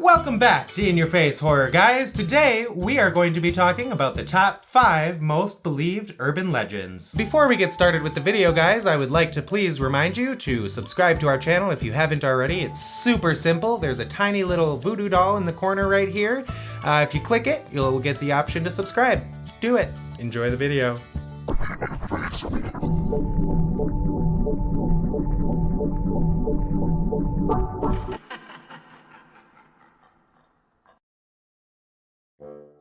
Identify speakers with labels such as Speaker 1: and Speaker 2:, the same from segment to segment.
Speaker 1: Welcome back to In Your Face Horror, guys. Today, we are going to be talking about the top five most believed urban legends. Before we get started with the video, guys, I would like to please remind you to subscribe to our channel if you haven't already. It's super simple. There's a tiny little voodoo doll in the corner right here. Uh, if you click it, you'll get the option to subscribe. Do it. Enjoy the video.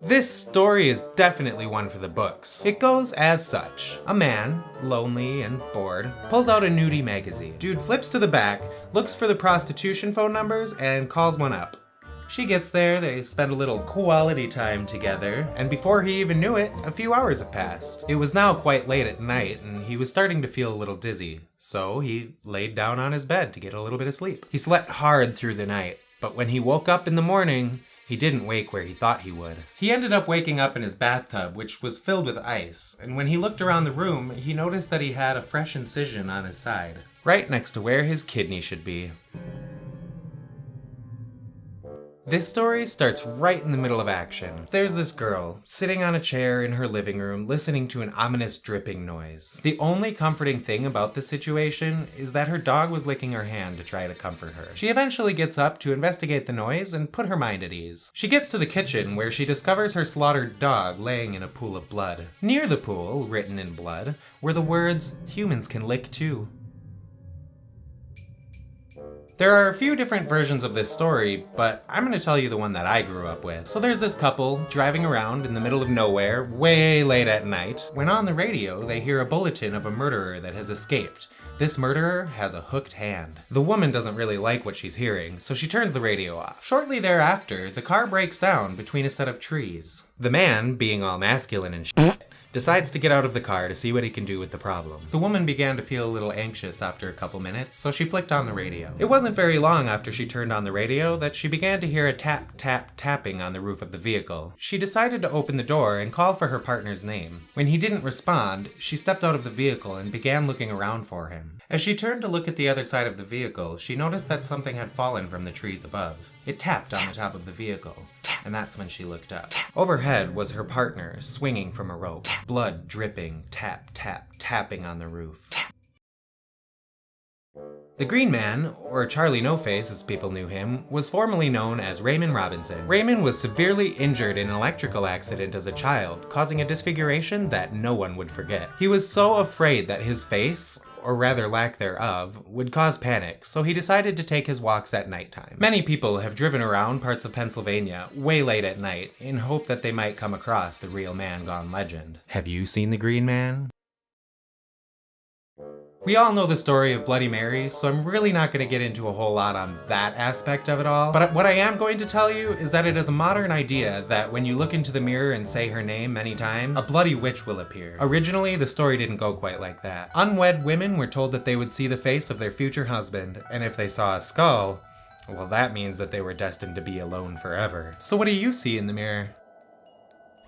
Speaker 1: This story is definitely one for the books. It goes as such. A man, lonely and bored, pulls out a nudie magazine. Dude flips to the back, looks for the prostitution phone numbers, and calls one up. She gets there, they spend a little quality time together, and before he even knew it, a few hours have passed. It was now quite late at night, and he was starting to feel a little dizzy, so he laid down on his bed to get a little bit of sleep. He slept hard through the night, but when he woke up in the morning, he didn't wake where he thought he would. He ended up waking up in his bathtub, which was filled with ice, and when he looked around the room, he noticed that he had a fresh incision on his side, right next to where his kidney should be. This story starts right in the middle of action. There's this girl, sitting on a chair in her living room, listening to an ominous dripping noise. The only comforting thing about the situation is that her dog was licking her hand to try to comfort her. She eventually gets up to investigate the noise and put her mind at ease. She gets to the kitchen where she discovers her slaughtered dog laying in a pool of blood. Near the pool, written in blood, were the words, humans can lick too. There are a few different versions of this story, but I'm gonna tell you the one that I grew up with. So there's this couple driving around in the middle of nowhere, way late at night, when on the radio they hear a bulletin of a murderer that has escaped. This murderer has a hooked hand. The woman doesn't really like what she's hearing, so she turns the radio off. Shortly thereafter, the car breaks down between a set of trees. The man, being all masculine and shit, decides to get out of the car to see what he can do with the problem. The woman began to feel a little anxious after a couple minutes, so she flicked on the radio. It wasn't very long after she turned on the radio that she began to hear a tap tap tapping on the roof of the vehicle. She decided to open the door and call for her partner's name. When he didn't respond, she stepped out of the vehicle and began looking around for him. As she turned to look at the other side of the vehicle, she noticed that something had fallen from the trees above. It tapped on the top of the vehicle, and that's when she looked up. Overhead was her partner, swinging from a rope, blood dripping, tap, tap, tapping on the roof. The Green Man, or Charlie No Face as people knew him, was formerly known as Raymond Robinson. Raymond was severely injured in an electrical accident as a child, causing a disfiguration that no one would forget. He was so afraid that his face, or rather lack thereof, would cause panic, so he decided to take his walks at nighttime. Many people have driven around parts of Pennsylvania way late at night in hope that they might come across the real man gone legend. Have you seen the Green Man? We all know the story of Bloody Mary, so I'm really not going to get into a whole lot on that aspect of it all. But what I am going to tell you is that it is a modern idea that when you look into the mirror and say her name many times, a bloody witch will appear. Originally, the story didn't go quite like that. Unwed women were told that they would see the face of their future husband, and if they saw a skull, well that means that they were destined to be alone forever. So what do you see in the mirror?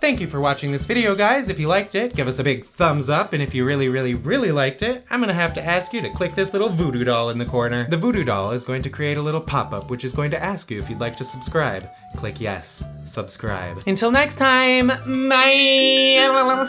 Speaker 1: Thank you for watching this video, guys. If you liked it, give us a big thumbs up, and if you really, really, really liked it, I'm gonna have to ask you to click this little voodoo doll in the corner. The voodoo doll is going to create a little pop-up, which is going to ask you if you'd like to subscribe. Click yes, subscribe. Until next time, bye!